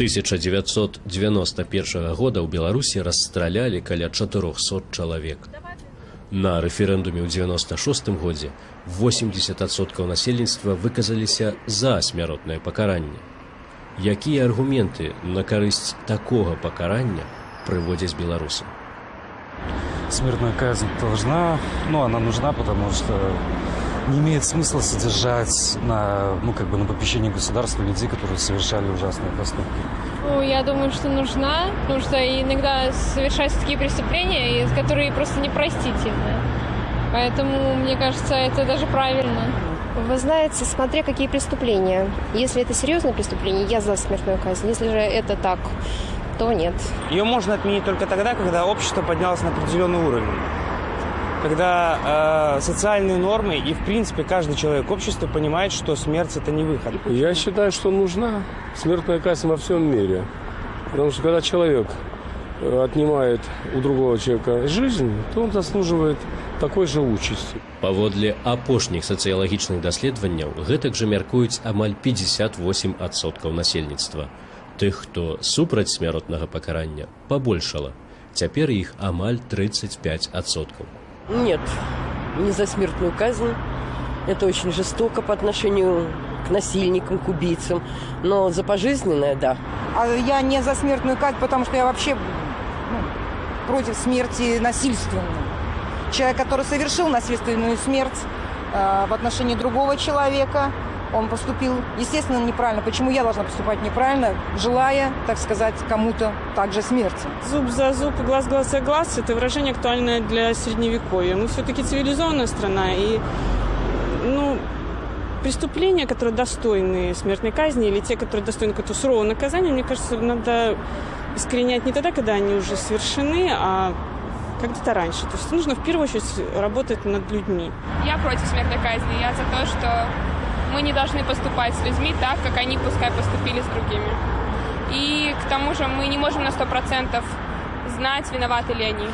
1991 года ў беларусі расстралялі каля 400 чалавек на рэферэндуме ў 96 годзе 80соткаў насельніцтва выказаліся за смяротнае пакаранне якія аргументы на карысць такога пакарання прыводзяць беларусы Смертная казнь должна, ну, она нужна, потому что не имеет смысла содержать на, ну, как бы на попечении государства людей, которые совершали ужасные поступки. Ну, я думаю, что нужна, потому что иногда совершаются такие преступления, которые просто непростительны. Поэтому, мне кажется, это даже правильно. Вы знаете, смотря какие преступления. Если это серьезное преступление, я за смертную казнь. Если же это так, то нет. Ее можно отменить только тогда, когда общество поднялось на определенный уровень Когда э, социальные нормы и, в принципе, каждый человек общества понимает, что смерть – это не выход. Я считаю, что нужна смертная казнь во всем мире. Потому что когда человек э, отнимает у другого человека жизнь, то он заслуживает такой же участи. Паводле апошніх сацыялагічных даследаванняў гэтак жа мяркуюць амаль 58 адсоткаў насельніцтва. Тых, хто супраць смяротнага пакарання, пабольшала. Цяпер іх амаль 35 адсоткаў. Нет, не за смертную казнь. Это очень жестоко по отношению к насильникам, к убийцам. Но за пожизненное, да. А я не за смертную казнь, потому что я вообще ну, против смерти насильственной. Человек, который совершил насильственную смерть э, в отношении другого человека, он поступил, естественно, неправильно. Почему я должна поступать неправильно, желая, так сказать, кому-то также смерти? Зуб за зуб, глаз глаз за глаз – это выражение актуальное для Средневековья. Мы все-таки цивилизованная страна, и ну, преступления, которые достойны смертной казни, или те, которые достойны какого-то сурового наказания, мне кажется, надо искоренять не тогда, когда они уже совершены, а когда-то раньше. То есть нужно в первую очередь работать над людьми. Я против смертной казни. Я за то, что мы не должны поступать с людьми так, как они пускай поступили с другими. И к тому же мы не можем на 100% знать, виноваты ли они.